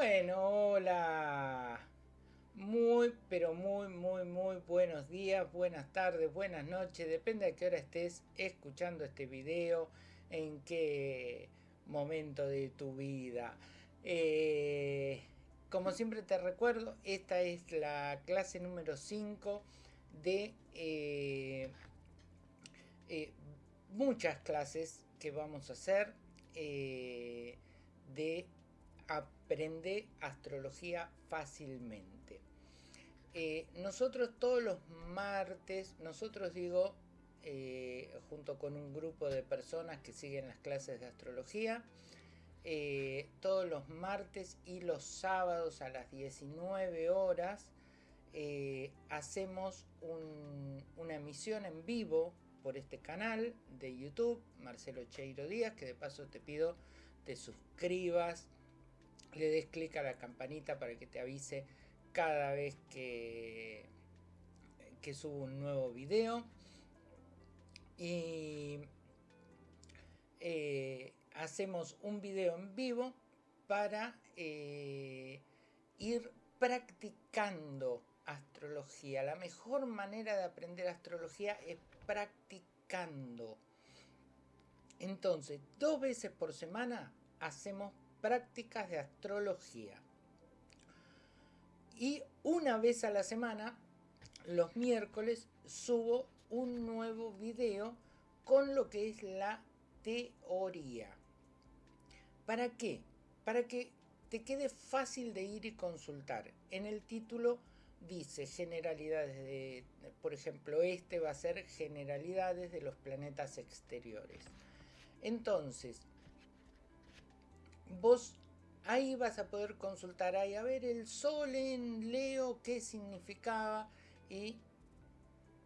Bueno, hola. Muy, pero muy, muy, muy buenos días, buenas tardes, buenas noches. Depende a qué hora estés escuchando este video, en qué momento de tu vida. Eh, como siempre te recuerdo, esta es la clase número 5 de eh, eh, muchas clases que vamos a hacer de aprender astrología fácilmente. Eh, nosotros todos los martes, nosotros digo, eh, junto con un grupo de personas que siguen las clases de astrología, eh, todos los martes y los sábados a las 19 horas hacemos una emisión en vivo por este canal de YouTube, Marcelo Cheiro Díaz, que de paso te pido te suscribas, le des clic a la campanita para que te avise cada vez que, que subo un nuevo video. Y eh, hacemos un video en vivo para eh, ir practicando astrología. La mejor manera de aprender astrología es practicando. Entonces, dos veces por semana hacemos prácticas de astrología. Y una vez a la semana, los miércoles, subo un nuevo video con lo que es la teoría. ¿Para qué? Para que te quede fácil de ir y consultar. En el título dice generalidades de, por ejemplo, este va a ser generalidades de los planetas exteriores. Entonces, vos ahí vas a poder consultar ahí a ver el sol en Leo qué significaba y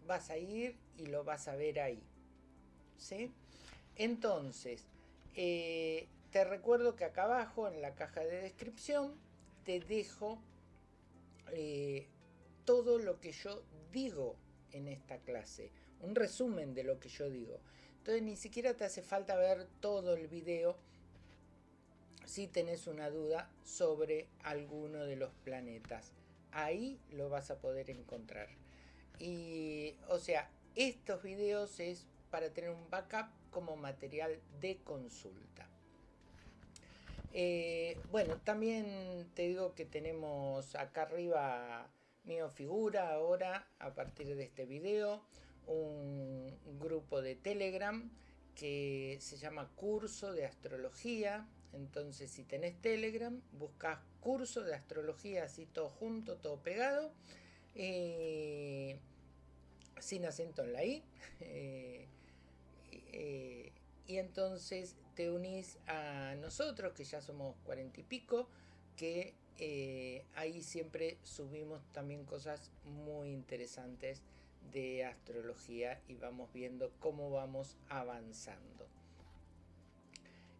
vas a ir y lo vas a ver ahí ¿sí? entonces eh, te recuerdo que acá abajo en la caja de descripción te dejo eh, todo lo que yo digo en esta clase un resumen de lo que yo digo entonces ni siquiera te hace falta ver todo el video si tenés una duda sobre alguno de los planetas. Ahí lo vas a poder encontrar. Y, o sea, estos videos es para tener un backup como material de consulta. Eh, bueno, también te digo que tenemos acá arriba mi figura ahora a partir de este video un grupo de Telegram que se llama Curso de Astrología entonces, si tenés Telegram, buscas curso de astrología, así todo junto, todo pegado, eh, sin acento en la I. Eh, eh, y entonces te unís a nosotros, que ya somos cuarenta y pico, que ahí siempre subimos también cosas muy interesantes de astrología y vamos viendo cómo vamos avanzando.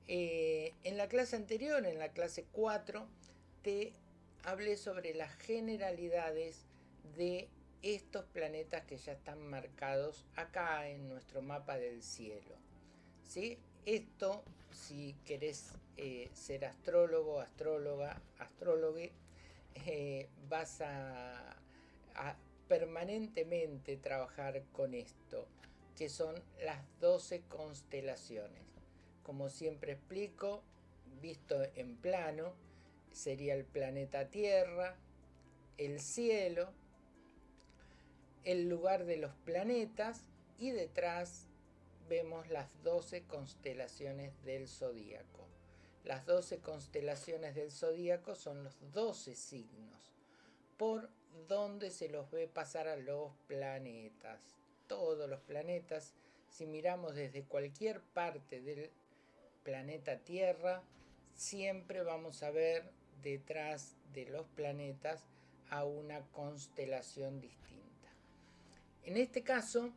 Eh, en la clase anterior, en la clase 4, te hablé sobre las generalidades de estos planetas que ya están marcados acá en nuestro mapa del cielo. ¿sí? Esto, si querés eh, ser astrólogo, astróloga, astrólogo, eh, vas a permanentemente trabajar con esto, que son las 12 constelaciones. Como siempre explico, visto en plano, sería el planeta Tierra, el cielo, el lugar de los planetas y detrás vemos las 12 constelaciones del zodíaco. Las 12 constelaciones del zodíaco son los 12 signos por donde se los ve pasar a los planetas. Todos los planetas, si miramos desde cualquier parte del planeta Tierra, siempre vamos a ver detrás de los planetas a una constelación distinta. En este caso,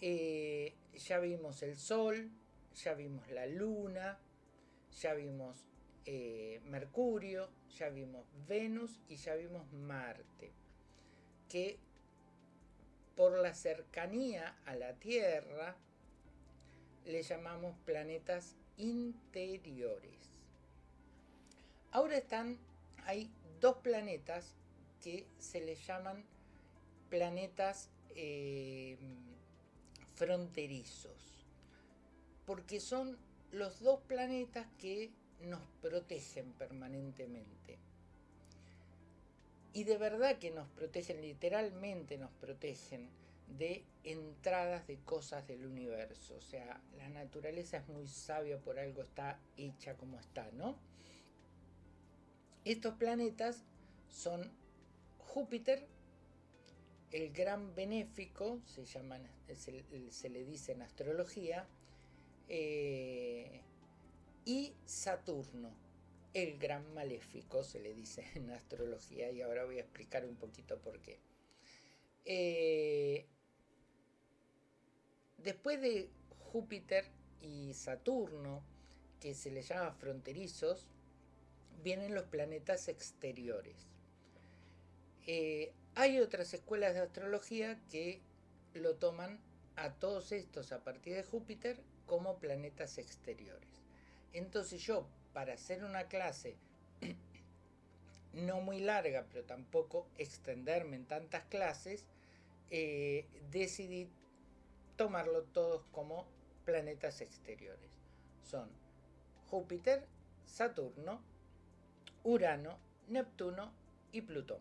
eh, ya vimos el Sol, ya vimos la Luna, ya vimos eh, Mercurio, ya vimos Venus y ya vimos Marte, que por la cercanía a la Tierra le llamamos planetas interiores. Ahora están, hay dos planetas que se les llaman planetas eh, fronterizos, porque son los dos planetas que nos protegen permanentemente. Y de verdad que nos protegen, literalmente nos protegen de entradas de cosas del universo. O sea, la naturaleza es muy sabia, por algo está hecha como está, ¿no? Estos planetas son Júpiter, el gran benéfico, se, llaman, se, le dice en astrología, eh, y Saturno, el gran maléfico, se le dice en astrología, y ahora voy a explicar un poquito por qué. Eh, después de Júpiter y Saturno, que se le llama fronterizos, vienen los planetas exteriores. Eh, hay otras escuelas de astrología que lo toman a todos estos a partir de Júpiter como planetas exteriores. Entonces yo, para hacer una clase no muy larga, pero tampoco extenderme en tantas clases, eh, decidí tomarlo todos como planetas exteriores. Son Júpiter, Saturno, Urano, Neptuno y Plutón.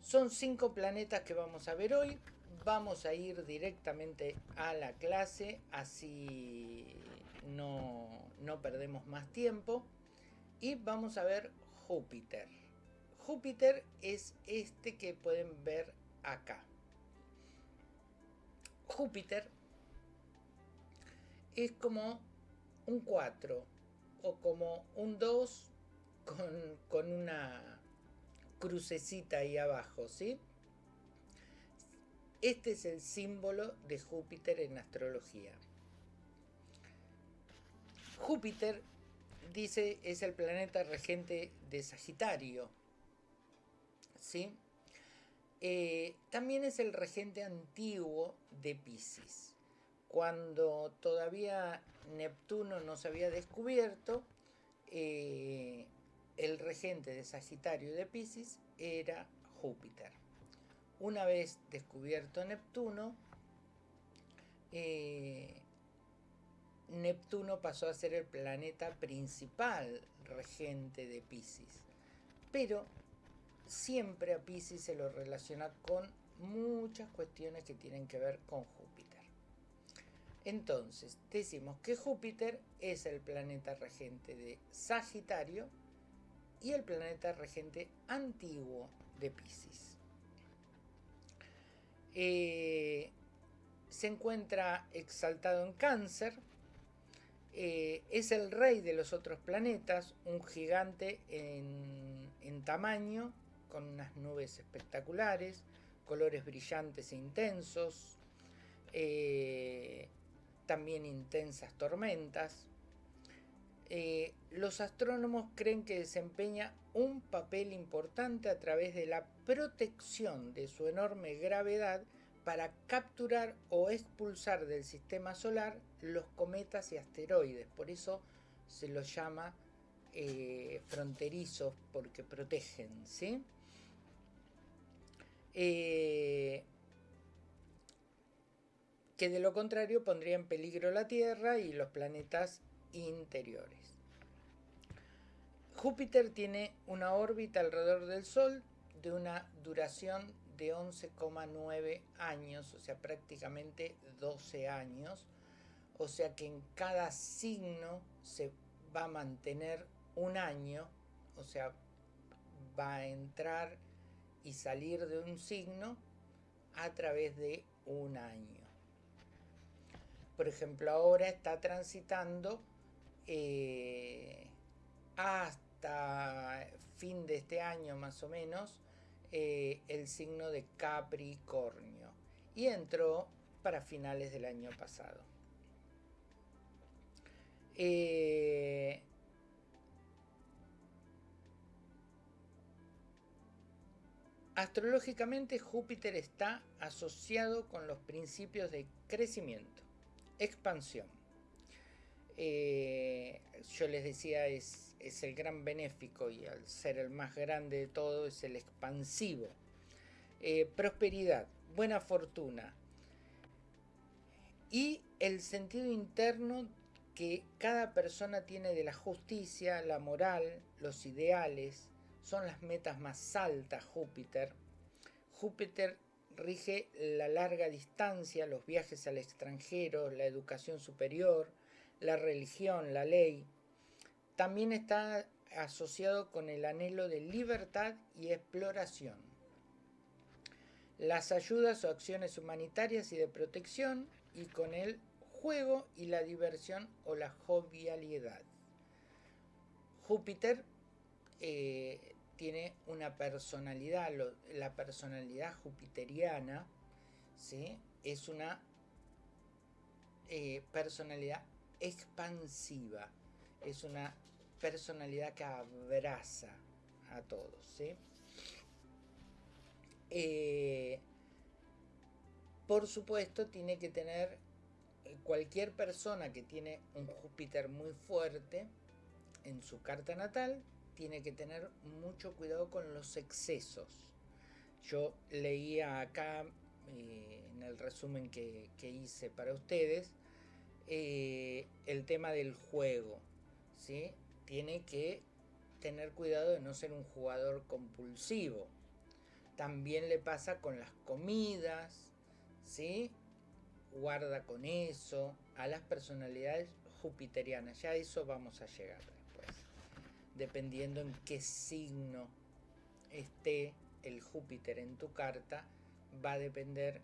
Son cinco planetas que vamos a ver hoy. Vamos a ir directamente a la clase, así no, no perdemos más tiempo. Y vamos a ver Júpiter. Júpiter es este que pueden ver acá. Júpiter es como un 4 o como un 2 con, una crucecita ahí abajo, ¿sí? Este es el símbolo de Júpiter en astrología. Júpiter, dice, es el planeta regente de Sagitario, ¿sí? Eh, también es el regente antiguo de Pisces. Cuando todavía Neptuno no se había descubierto, eh, el regente de Sagitario de Pisces era Júpiter. Una vez descubierto Neptuno, eh, Neptuno pasó a ser el planeta principal regente de Pisces. Pero siempre a Pisces se lo relaciona con muchas cuestiones que tienen que ver con Júpiter. Entonces, decimos que Júpiter es el planeta regente de Sagitario y el planeta regente antiguo de Pisces. Eh, se encuentra exaltado en cáncer, eh, es el rey de los otros planetas, un gigante en, tamaño, con unas nubes espectaculares, colores brillantes e intensos, eh, también intensas tormentas, eh, los astrónomos creen que desempeña un papel importante a través de la protección de su enorme gravedad para capturar o expulsar del sistema solar los cometas y asteroides. Por eso se los llama eh, fronterizos porque protegen, ¿sí? Eh, que de lo contrario pondría en peligro la Tierra y los planetas interiores. Júpiter tiene una órbita alrededor del Sol de una duración de 11,9 años, o sea, prácticamente 12 años, o sea que en cada signo se va a mantener un año, o sea, va a entrar y salir de un signo a través de un año. Por ejemplo, ahora está transitando eh, hasta fin de este año más o menos eh, el signo de Capricornio y entró para finales del año pasado. Eh, astrológicamente Júpiter está asociado con los principios de crecimiento, expansión, Eh, yo les decía, es, es, el gran benéfico y al ser el más grande de todo es el expansivo. Eh, prosperidad, buena fortuna y el sentido interno que cada persona tiene de la justicia, la moral, los ideales, son las metas más altas Júpiter. Júpiter rige la larga distancia, los viajes al extranjero, la educación superior, la religión, la ley. También está asociado con el anhelo de libertad y exploración. Las ayudas o acciones humanitarias y de protección y con el juego y la diversión o la jovialidad. Júpiter eh, tiene una personalidad, la personalidad jupiteriana ¿sí? es una eh, personalidad expansiva, es una personalidad que abraza a todos. ¿sí? Eh, por supuesto, tiene que tener cualquier persona que tiene un Júpiter muy fuerte en su carta natal, tiene que tener mucho cuidado con los excesos. Yo leía acá eh, en el resumen que, hice para ustedes eh, el tema del juego. ¿sí? Tiene que tener cuidado de no ser un jugador compulsivo. También le pasa con las comidas, ¿sí? guarda con eso, a las personalidades jupiterianas. Ya a eso vamos a llegar. Dependiendo en qué signo esté el Júpiter en tu carta, va a depender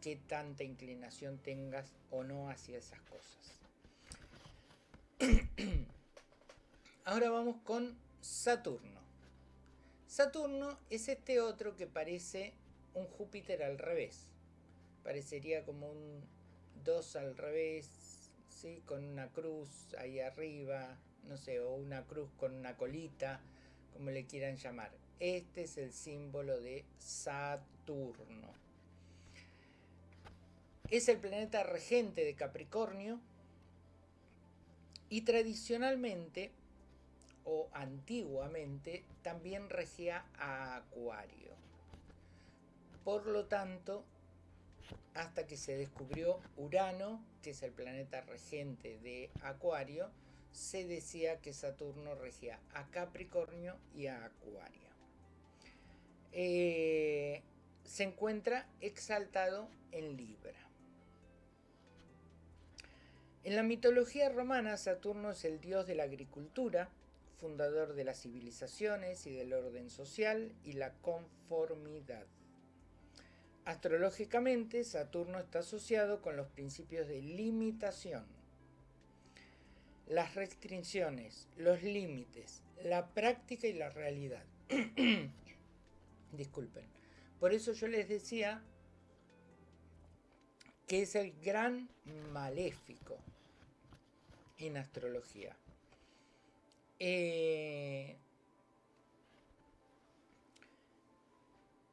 qué tanta inclinación tengas o no hacia esas cosas. Ahora vamos con Saturno. Saturno es este otro que parece un Júpiter al revés parecería como un 2 al revés, ¿sí? con una cruz ahí arriba, no sé, o una cruz con una colita, como le quieran llamar. Este es el símbolo de Saturno. Es el planeta regente de Capricornio y tradicionalmente o antiguamente también regía a Acuario. Por lo tanto, hasta que se descubrió Urano, que es el planeta regente de Acuario, se decía que Saturno regía a Capricornio y a Acuario. Eh, se encuentra exaltado en Libra. En la mitología romana, Saturno es el dios de la agricultura, fundador de las civilizaciones y del orden social y la conformidad. Astrológicamente, Saturno está asociado con los principios de limitación, las restricciones, los límites, la práctica y la realidad. Disculpen. Por eso yo les decía que es el gran maléfico en astrología. Eh,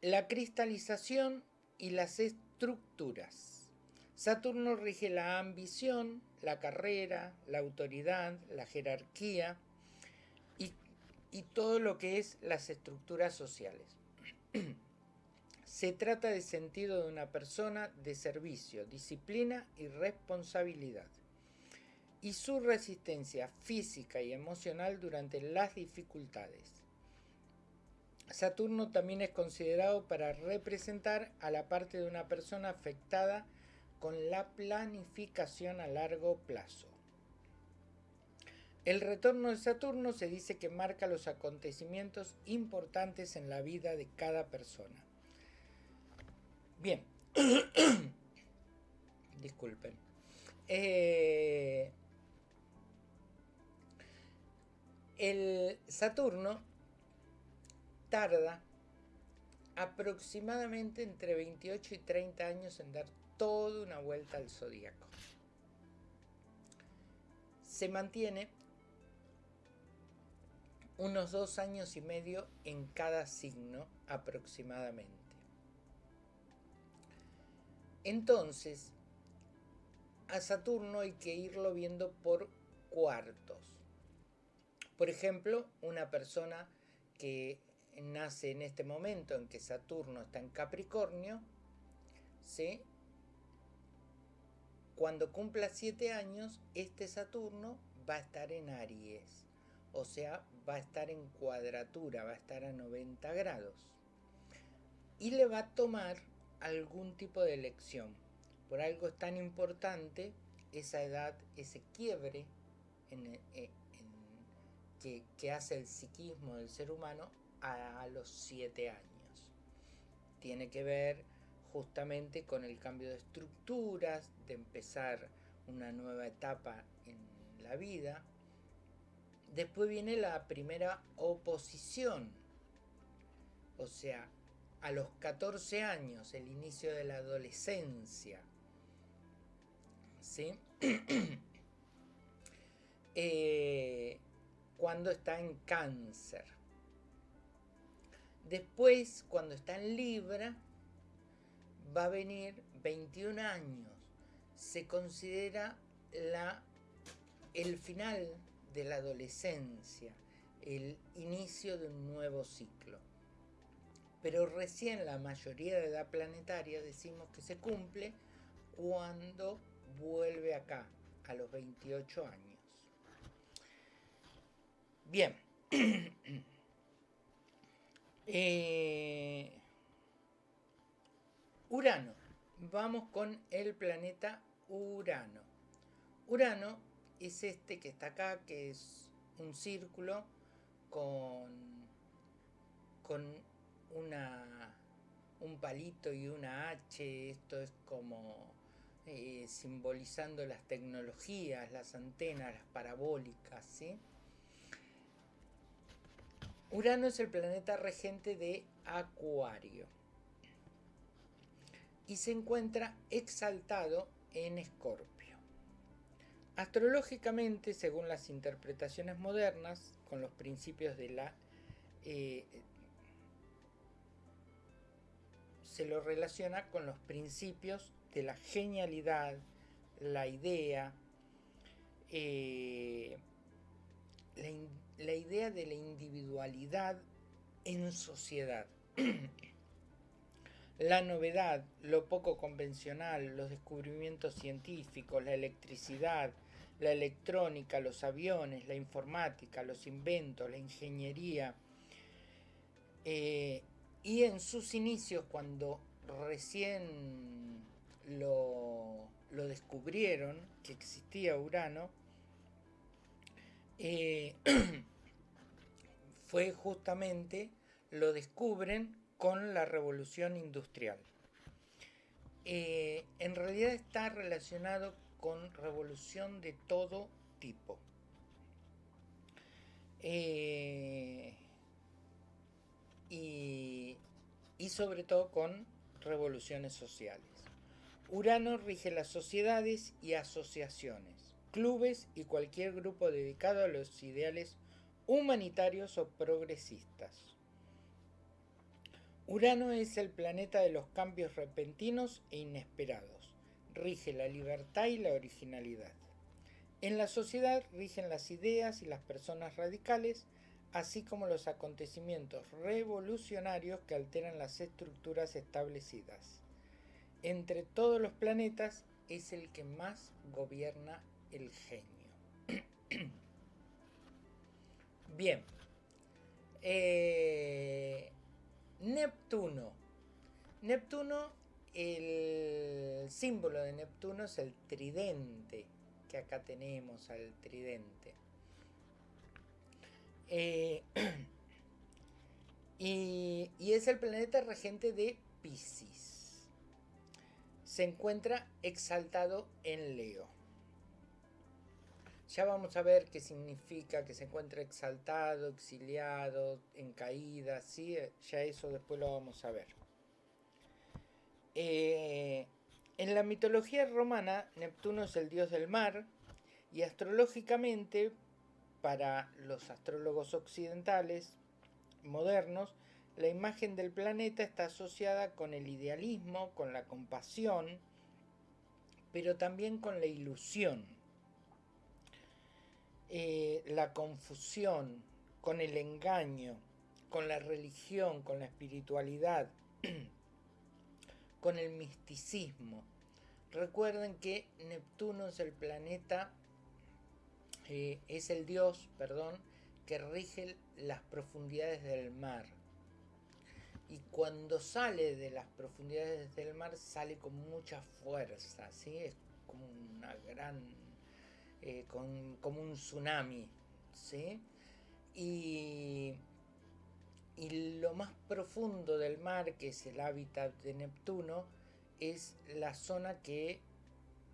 la cristalización y las estructuras. Saturno rige la ambición, la carrera, la autoridad, la jerarquía y, todo lo que es las estructuras sociales. Se trata de sentido de una persona de servicio, disciplina y responsabilidad. Y su resistencia física y emocional durante las dificultades. Saturno también es considerado para representar a la parte de una persona afectada con la planificación a largo plazo. El retorno de Saturno se dice que marca los acontecimientos importantes en la vida de cada persona. Bien, disculpen. Eh, el Saturno tarda aproximadamente entre 28 y 30 años en dar toda una vuelta al zodíaco. Se mantiene unos dos años y medio en cada signo aproximadamente. Entonces, a Saturno hay que irlo viendo por cuartos. Por ejemplo, una persona que nace en este momento en que Saturno está en Capricornio, ¿sí? Cuando cumpla 7 años, este Saturno va a estar en Aries, o sea, va a estar en cuadratura, va a estar a 90 grados. Y le va a tomar algún tipo de elección. Por algo es tan importante esa edad, ese quiebre eh, que, hace el psiquismo del ser humano a, los 7 años. Tiene que ver justamente con el cambio de estructuras, de empezar una nueva etapa en la vida. Después viene la primera oposición, o sea, a los 14 años, el inicio de la adolescencia. ¿Sí? Eh, cuando está en cáncer. Después, cuando está en Libra, va a venir 21 años. Se considera la, el final de la adolescencia, el inicio de un nuevo ciclo. Pero recién la mayoría de edad planetaria decimos que se cumple cuando vuelve acá, a los 28 años. Bien. eh, Urano. Vamos con el planeta Urano. Urano es este que está acá, que es un círculo con, con una, un palito y una H. Esto es como eh, simbolizando las tecnologías, las antenas, las parabólicas. ¿sí? Urano es el planeta regente de Acuario y se encuentra exaltado en Escorpio. Astrológicamente, según las interpretaciones modernas, con los principios de la... Eh, se lo relaciona con los principios de la genialidad, la idea, eh, la idea de la individualidad en sociedad. La novedad, lo poco convencional, los descubrimientos científicos, la electricidad, la electrónica, los aviones, la informática, los inventos, la ingeniería. Eh, y en sus inicios, cuando recién lo, descubrieron, que existía Urano, eh, fue justamente, lo descubren con la revolución industrial. Eh, en realidad está relacionado con revolución de todo tipo. Eh, y, y sobre todo con revoluciones sociales. Urano rige las sociedades y asociaciones, clubes y cualquier grupo dedicado a los ideales humanitarios o progresistas. Urano es el planeta de los cambios repentinos e inesperados. Rige la libertad y la originalidad. En la sociedad rigen las ideas y las personas radicales, así como los acontecimientos revolucionarios que alteran las estructuras establecidas. Entre todos los planetas es el que más gobierna el genio. Bien. Eh, Neptuno. Neptuno, el símbolo de Neptuno es el tridente, que acá tenemos al tridente. Eh, y, y es el planeta regente de Pisces. Se encuentra exaltado en Leo. Ya vamos a ver qué significa que se encuentra exaltado, exiliado, en caída, ¿sí? ya eso después lo vamos a ver. Eh, en la mitología romana, Neptuno es el dios del mar y astrológicamente, para los astrólogos occidentales modernos, la imagen del planeta está asociada con el idealismo, con la compasión, pero también con la ilusión, eh, la confusión, con el engaño, con la religión, con la espiritualidad, con el misticismo. Recuerden que Neptuno es el planeta, eh, es el dios, perdón, que rige las profundidades del mar. Y cuando sale de las profundidades del mar sale con mucha fuerza, ¿sí? Es como una gran, eh, como un tsunami, ¿sí? Y, y lo más profundo del mar, que es el hábitat de Neptuno, es la zona que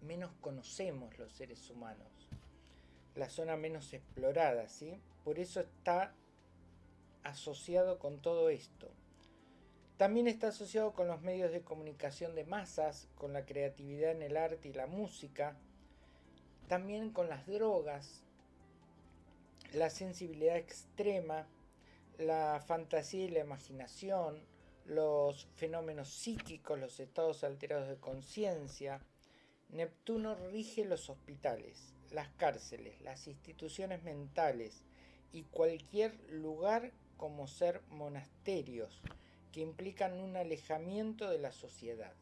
menos conocemos los seres humanos, la zona menos explorada, ¿sí? Por eso está asociado con todo esto. También está asociado con los medios de comunicación de masas, con la creatividad en el arte y la música, también con las drogas, la sensibilidad extrema, la fantasía y la imaginación, los fenómenos psíquicos, los estados alterados de conciencia. Neptuno rige los hospitales, las cárceles, las instituciones mentales y cualquier lugar como ser monasterios que implican un alejamiento de la sociedad.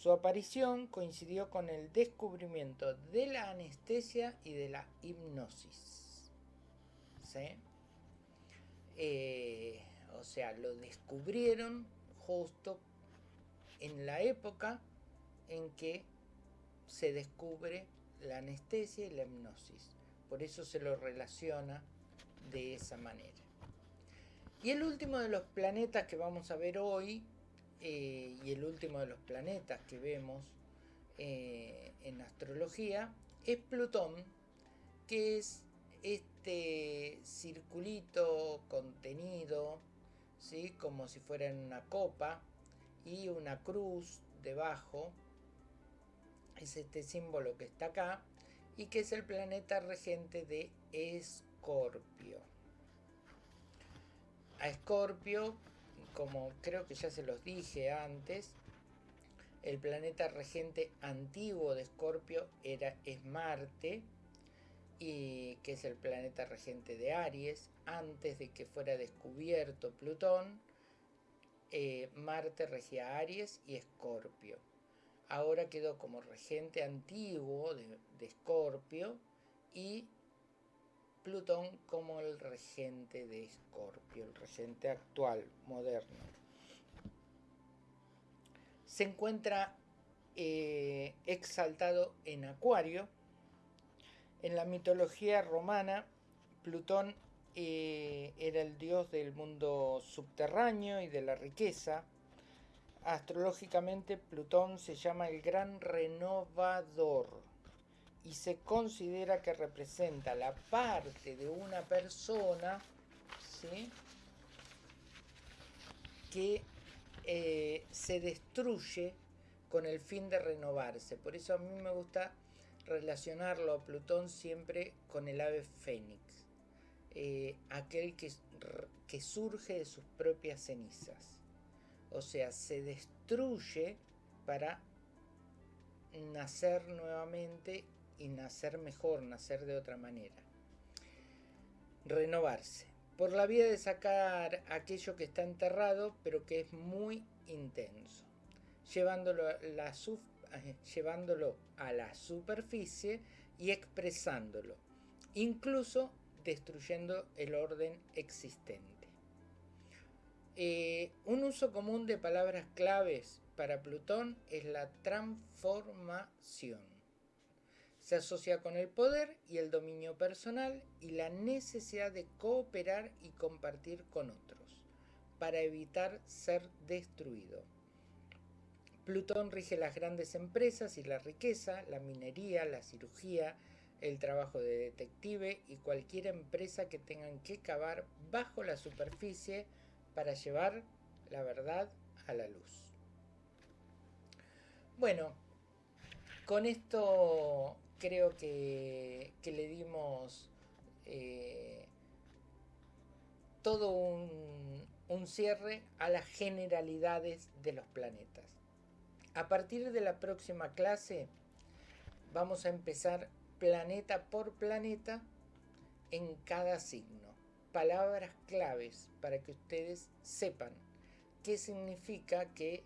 Su aparición coincidió con el descubrimiento de la anestesia y de la hipnosis. ¿Sí? Eh, o sea, lo descubrieron justo en la época en que se descubre la anestesia y la hipnosis. Por eso se lo relaciona de esa manera. Y el último de los planetas que vamos a ver hoy, eh, y el último de los planetas que vemos eh, en astrología, es Plutón, que es este circulito contenido, ¿sí? como si fuera en una copa, y una cruz debajo, es este símbolo que está acá, y que es el planeta regente de Escorpio. A Escorpio, como creo que ya se los dije antes, el planeta regente antiguo de Escorpio era, es Marte, y que es el planeta regente de Aries, antes de que fuera descubierto Plutón, eh, Marte regía Aries y Escorpio. Ahora quedó como regente antiguo de, Escorpio y Plutón como el regente de Escorpio, el regente actual, moderno. Se encuentra eh, exaltado en Acuario, en la mitología romana, Plutón eh, era el dios del mundo subterráneo y de la riqueza. Astrológicamente, Plutón se llama el gran renovador y se considera que representa la parte de una persona que eh, se destruye con el fin de renovarse. Por eso a mí me gusta relacionarlo a Plutón siempre con el ave fénix, eh, aquel que, que surge de sus propias cenizas. O sea, se destruye para nacer nuevamente y nacer mejor, nacer de otra manera. Renovarse. Por la vía de sacar aquello que está enterrado, pero que es muy intenso. Llevándolo a la, la superficie y expresándolo, incluso destruyendo el orden existente. Eh, un uso común de palabras claves para Plutón es la transformación. Se asocia con el poder y el dominio personal y la necesidad de cooperar y compartir con otros para evitar ser destruido. Plutón rige las grandes empresas y la riqueza, la minería, la cirugía, el trabajo de detective y cualquier empresa que tengan que cavar bajo la superficie para llevar la verdad a la luz. Bueno, con esto creo que, le dimos eh, todo un cierre a las generalidades de los planetas. A partir de la próxima clase vamos a empezar planeta por planeta en cada signo. Palabras claves para que ustedes sepan qué significa que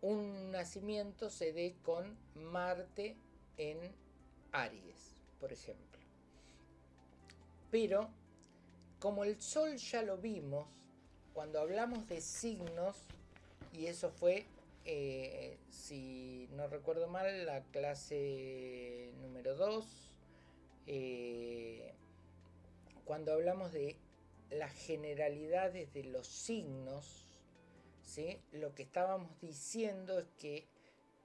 un nacimiento se dé con Marte en Aries, por ejemplo. Pero, como el Sol ya lo vimos, cuando hablamos de signos, y eso fue, eh, si no recuerdo mal, la clase número 2, eh, cuando hablamos de las generalidades de los signos, ¿sí? lo que estábamos diciendo es que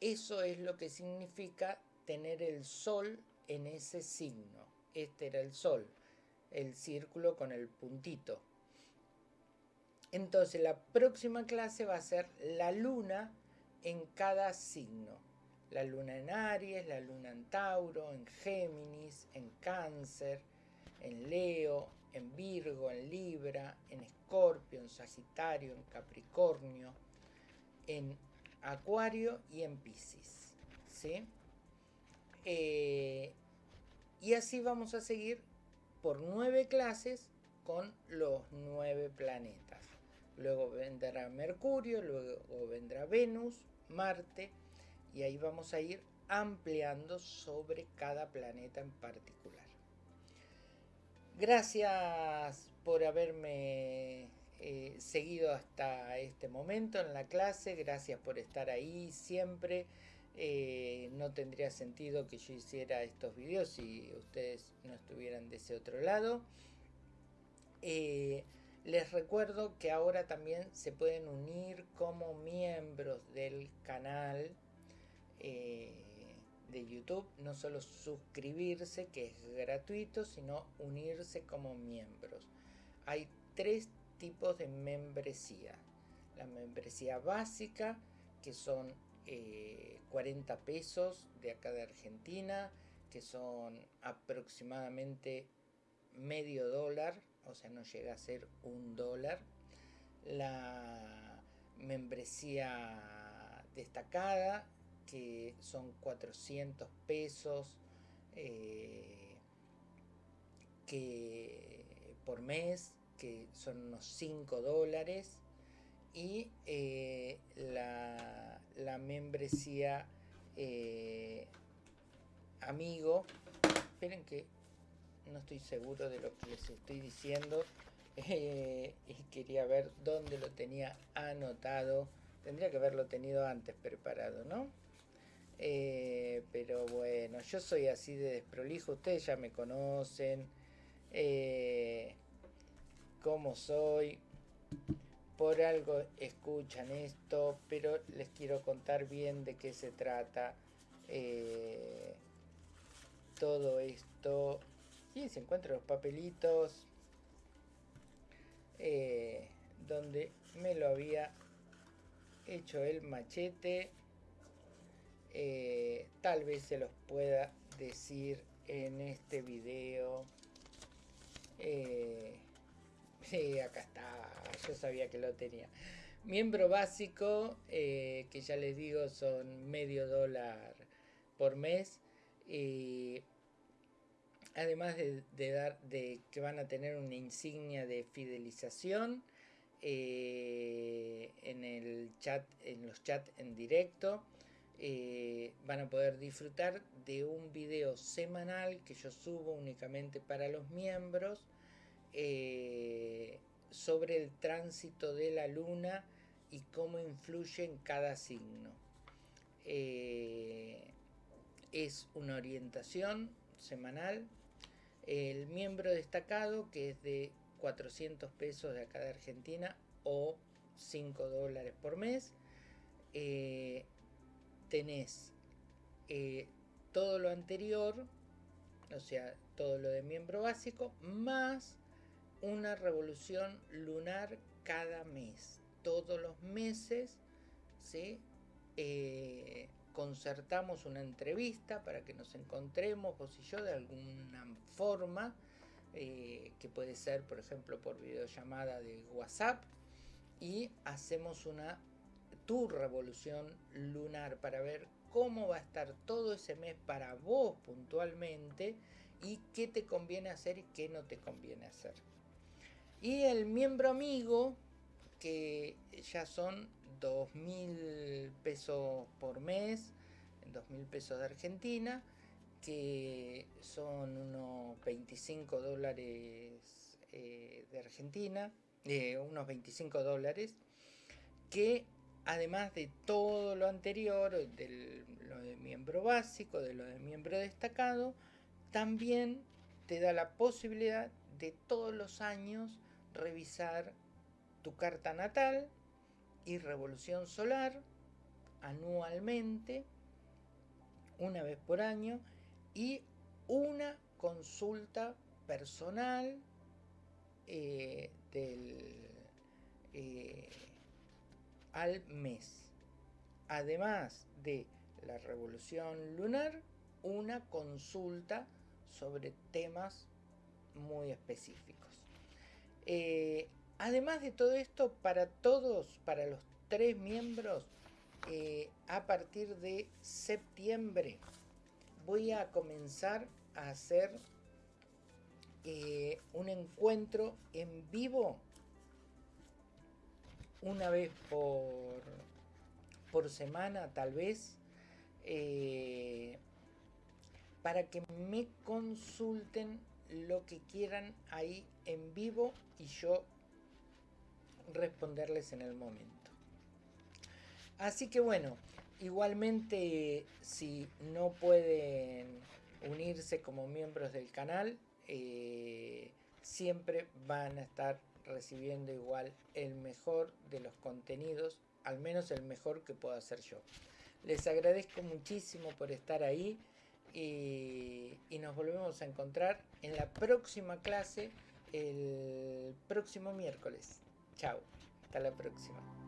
eso es lo que significa tener el sol en ese signo. Este era el sol, el círculo con el puntito. Entonces la próxima clase va a ser la luna en cada signo. La luna en Aries, la luna en Tauro, en Géminis, en Cáncer, en Leo, en Virgo, en Libra, en Escorpio, en Sagitario, en Capricornio, en Acuario y en Piscis. ¿sí? Eh, y así vamos a seguir por nueve clases con los nueve planetas. Luego vendrá Mercurio, luego vendrá Venus, Marte, y ahí vamos a ir ampliando sobre cada planeta en particular. Gracias por haberme eh, seguido hasta este momento en la clase, gracias por estar ahí siempre. Eh, no tendría sentido que yo hiciera estos videos si ustedes no estuvieran de ese otro lado. Eh, les recuerdo que ahora también se pueden unir como miembros del canal de YouTube, no solo suscribirse, que es gratuito, sino unirse como miembros. Hay tres tipos de membresía. La membresía básica, que son 40 eh, pesos de acá de Argentina, que son aproximadamente medio dólar, o sea, no llega a ser un dólar. La membresía destacada, que son 400 pesos eh, que por mes, que son unos 5 dólares, y eh, la, membresía eh, amigo, esperen que no estoy seguro de lo que les estoy diciendo, y quería ver dónde lo tenía anotado, tendría que haberlo tenido antes preparado, ¿no? Eh, pero bueno, yo soy así de desprolijo, ustedes ya me conocen, eh, cómo soy, por algo escuchan esto, pero les quiero contar bien de qué se trata eh, todo esto. Y se encuentran los papelitos donde me lo había hecho el machete. Eh, tal vez se los pueda decir en este video. Eh, acá está, yo sabía que lo tenía. Miembro básico, eh, que ya les digo son medio dólar por mes. además de, dar de que van a tener una insignia de fidelización en el chat, en los chats en directo. Eh, van a poder disfrutar de un video semanal que yo subo únicamente para los miembros eh, sobre el tránsito de la luna y cómo influye en cada signo. Eh, es una orientación semanal. El miembro destacado, que es de 400 pesos de acá de Argentina o 5 dólares por mes, tenés eh, todo lo anterior, o sea, todo lo de miembro básico, más una revolución lunar cada mes. Todos los meses, ¿sí? Eh, concertamos una entrevista para que nos encontremos vos y yo de alguna forma, eh, que puede ser, por ejemplo, por videollamada de WhatsApp, y hacemos una tu revolución lunar para ver cómo va a estar todo ese mes para vos puntualmente y qué te conviene hacer y qué no te conviene hacer. Y el miembro amigo, que ya son 2.000 pesos por mes, 2.000 pesos de Argentina, que son unos 25 dólares eh, de Argentina, eh, unos 25 dólares, que además de todo lo anterior, de lo de miembro básico, de lo de miembro destacado, también te da la posibilidad de todos los años revisar tu carta natal y revolución solar anualmente, una vez por año, y una consulta personal eh, del, eh, al mes. Además de la revolución lunar, una consulta sobre temas muy específicos. Eh, además de todo esto, para todos, para los tres miembros, a partir de septiembre voy a comenzar a hacer eh, un encuentro en vivo una vez por, por semana tal vez eh, para que me consulten lo que quieran ahí en vivo y yo responderles en el momento. Así que bueno, igualmente si no pueden unirse como miembros del canal, eh, siempre van a estar recibiendo igual el mejor de los contenidos, al menos el mejor que puedo hacer yo. Les agradezco muchísimo por estar ahí y, y nos volvemos a encontrar en la próxima clase el próximo miércoles. Chao, hasta la próxima.